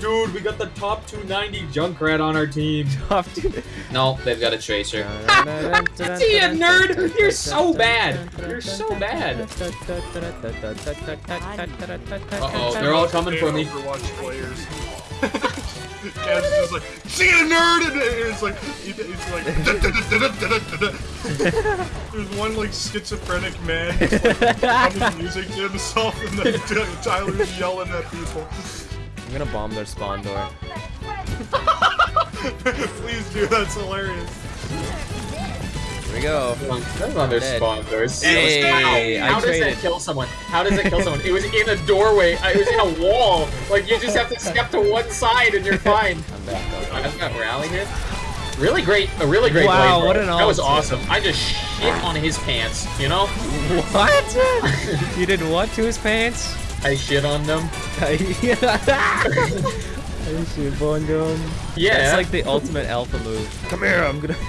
Dude, we got the top 290 Junkrat on our team. Top two. No, they've got a tracer. See a nerd? You're so bad. You're so bad. Uh-oh, they're all coming for me. Overwatch players. Kaz is just like, see a nerd, and it's like, it's like, there's one like schizophrenic man just like humming music to himself, and then Tyler's yelling at people. I'm gonna bomb their spawn door. Please do, that's hilarious. Here we go. That's on their Dead. spawn doors. Hey, How I does traded. that kill someone? How does it kill someone? It was in a doorway. uh, It was in a wall. Like you just have to step to one side and you're fine. I'm back. I've got rally here. Really great, a really great Wow, play, what bro. an That was awesome. I just shit on his pants, you know? What? you did what to his pants? I shit on them. I should bond him. Yeah. That's like the ultimate alpha move. Come here, I'm gonna.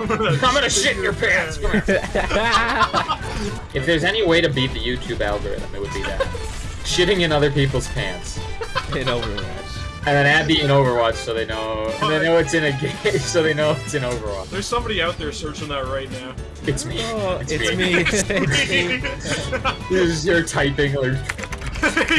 I'm gonna shit in your pants. Come here. If there's any way to beat the YouTube algorithm, it would be that. Shitting in other people's pants. in Overwatch. And then add the in Overwatch so they know and they know it's in a game so they know it's in Overwatch. There's somebody out there searching that right now. It's me. Oh, it's me. You're, just- you're typing or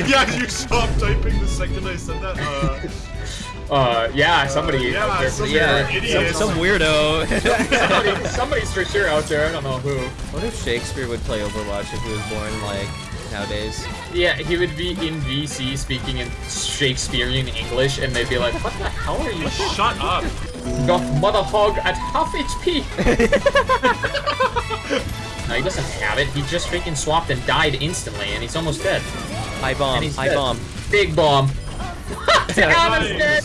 yeah, you stopped typing the second I said that. Uh, uh yeah, somebody yeah, out there some yeah, some, some weirdo. Somebody, somebody's for sure out there, I don't know who. what if Shakespeare would play Overwatch if he was born like nowadays? Yeah, he would be in VC speaking in Shakespearean English and they'd be like, What the hell are you Shut up. got mother hog at half HP? no, he doesn't have it. He just freaking swapped and died instantly and he's almost dead. High bomb, And he's high dead. bomb. Big bomb. Ana's dead.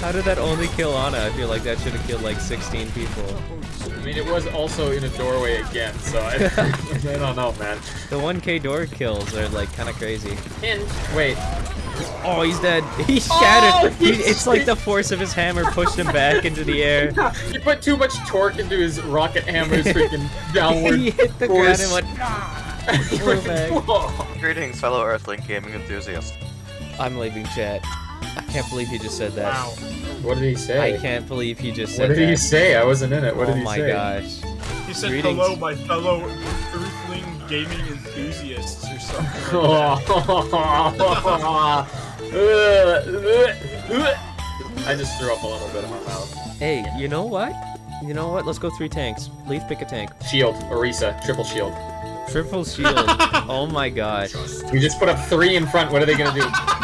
Nice. Let's go. How did that only kill Ana? I feel like that should have killed like 16 people. I mean, it was also in a doorway again, so I, I don't know, man. The 1k door kills are like kind of crazy. And wait, Oh, he's dead. He shattered. Oh, he, it's like the force of his hammer pushed him back into the air. he put too much torque into his rocket hammer's freaking downward he hit the ground and went. He flew went- back. Whoa. Greetings, fellow Earthling gaming enthusiasts. I'm leaving chat. I can't believe he just said that. Wow. What did he say? I can't believe he just said that. What said did he say? I wasn't in it. What oh did he say? Oh my gosh. He said Greetings. hello, my fellow Earthling gaming enthusiasts or something. I just threw up a little bit in my mouth. Hey, you know what? You know what? Let's go three tanks. Leaf, pick a tank. Shield, Orisa, triple shield. Triple shield. oh my gosh. We just put up three in front. What are they gonna do?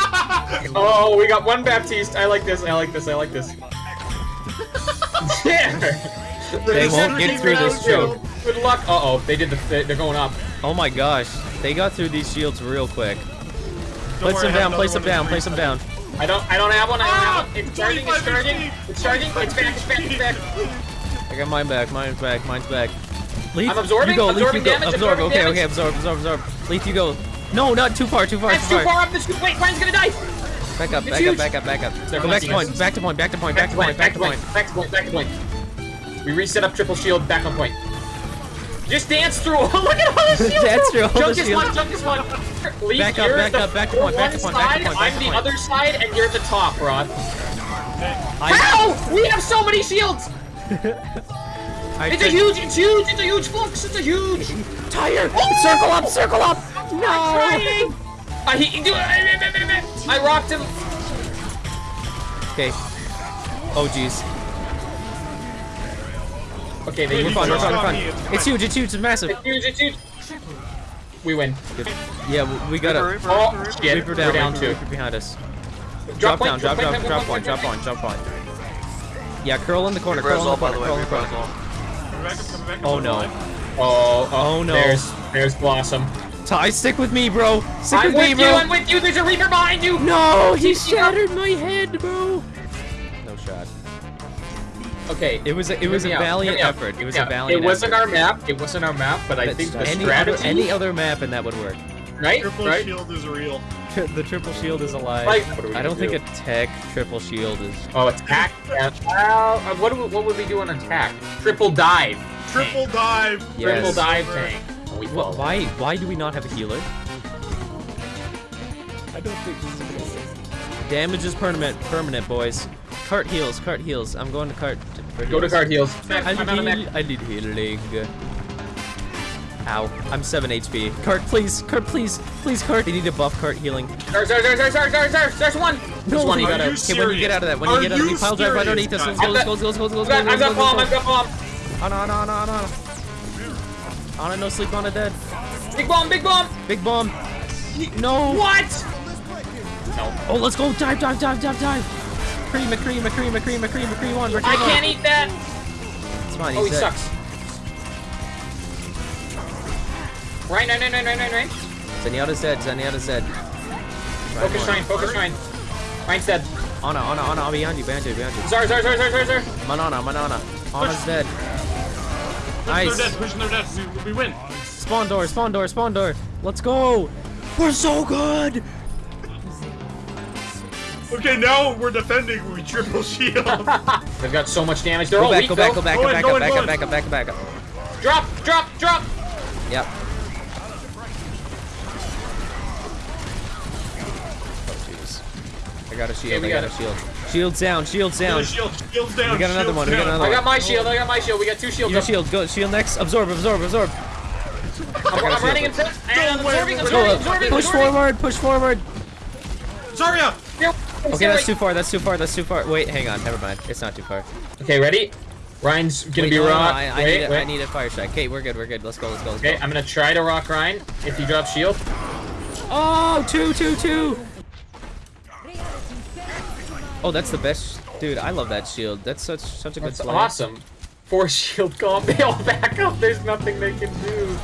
oh, we got one Baptiste. I like this. I like this. I like this. yeah. They won't get through this choke. Good luck. Uh oh, they did the. they- They're going up. Oh my gosh. They got through these shields real quick. Don't Place worry, them down, place them down, place them down. I don't. I don't have one. I don't Ah! have one. It's charging. It's charging. It's charging. It's back. It's back. It's back. I got mine back, mine's back, mine's back. Leaf, I'm absorbing, you go, Leaf, absorbing you go. damage, absorb, absorbing okay, damage. okay, absorb, absorb, absorb. Leaf, you go. No, not too far, too far, That's too too far. far up. This wait. Mine's gonna die. Back up, It's back huge. up, back up, back up. They're Go back to flanking point, back to point, back to point, back to point, back to point. Back to point. Back to point. We reset up triple shield. Back on point. Just dance through. Look at all the shields. Dance through all the Junk is one. Junk is one. Leaf, Back up, you're back the up, back to point, back to one point, back to side, point, I'm the other side, and you're the top, Rod. I, How? We have so many shields. I It's a huge. It's huge. It's a huge flux. It's a huge. tire. Oh! Circle up, circle up. No. Trying. I he, do, I rocked him. Okay. Oh jeez. Okay, they We're He fine, we're fine, we're fine. it's It's huge, it's huge, it's massive. It's huge. It's huge. We win. Good. Yeah, we- we gotta. Oh, reaper, Oh Reaper, Reaper. shit. We're down, down Reaper, two. Reaper behind us. Drop Drop point, down, drop down, point, drop point, point, drop point, point, drop point. Yeah, curl in the corner, Reaper curl as in well, the by corner, the way. curl in the back up, coming back up, Oh no. back. Oh, oh, Oh, no. There's, there's Blossom. Ty, stick with me, bro. Stick I'm with me, with you. I'm with you. There's a Reaper behind you. No, he Keep up. shattered my head, bro. No shot. Okay. It was a, it was a me out, hear valiant effort. It was me a out. valiant It wasn't our map. It wasn't our map, but I But think the any strategy. other any other map and that would work. Right? Triple right? shield is real. the triple shield is alive. Like, what I don't gonna think do? a tech triple shield is. Oh, attack. Yeah. Well, uh, what, do we, what would we do on attack? Triple dive. Triple dive. Yes. Triple dive tank. And we Wh- fall. Why why do we not have a healer? I don't think this is Damage is permanent, permanent, boys. Cart heals, cart heals. I'm going to cart. For Go to cart card heals. I I'm out of need. I need healing. Ow, I'm 7 HP. Cart, please, cart, please, please, cart. I need a buff cart healing. There's, there's, there's, there's, there's, there's, there's, there's one. There's one you gotta. you Okay, when you get out of that, when Are you get out of the pile drive right underneath us, let's guys? go, let's go, let's go, let's go, let's go, I've got, I've got bomb, let's I've go. got bomb. Ana, Ana, Ana, Ana. Ana, no sleep, Ana dead. Big bomb, big bomb. Big bomb. No. What? No. Oh, let's go. Dive, dive, dive, dive, dive. McCree, McCree, McCree, McCree, McCree, McCree one. McCree I one. can't eat that. It's fine. Oh, he he's sucks. Right, right, right, right, right, right, right. Zenyatta's dead. Zenyatta's dead. Focus one. shrine, focus shrine. Rein's dead. Ana, Ana, Ana, I'll behind you, behind you, behind you. Zar, Zar, Zar, Zar, Zar, Zar. Manana, Manana. Ana's dead. Pushing Nice. their death, pushing their death. We, we win. Spawn door, spawn door, spawn door. Let's go. We're so good. Okay, now we're defending. We triple shield. They've got so much damage. They're Go all back, weak, go back, go back, Go go in, back, go go in, back, go go in. back, go back, go back, go back. Drop, drop, drop. Yep. I got a shield, we I got, got a shield. Shields down, shields down. Shield, shields down. We got another shields one, we got down. another I got my shield, I got my shield. We got two shields. You up. shield, go, shield next. Absorb, absorb, absorb. I'm, I'm running and, and I'm absorbing, absorbing, Go, absorbing, push absorbing. forward, push forward. Zarya! Okay, that's too far, that's too far, that's too far. Wait, hang on, never mind. It's not too far. Okay, ready? Ryan's gonna Wait, be no, no, no, rock. I, I, wait, need a, wait. I need a fire strike. Okay, we're good, we're good. Let's go, let's go, let's Okay, go. I'm gonna try to rock Ryan if he drops shield. Oh, two, two, two. Oh, that's the best. Dude, I love that shield. That's such such a good That's awesome. Four shield all back up. There's nothing they can do.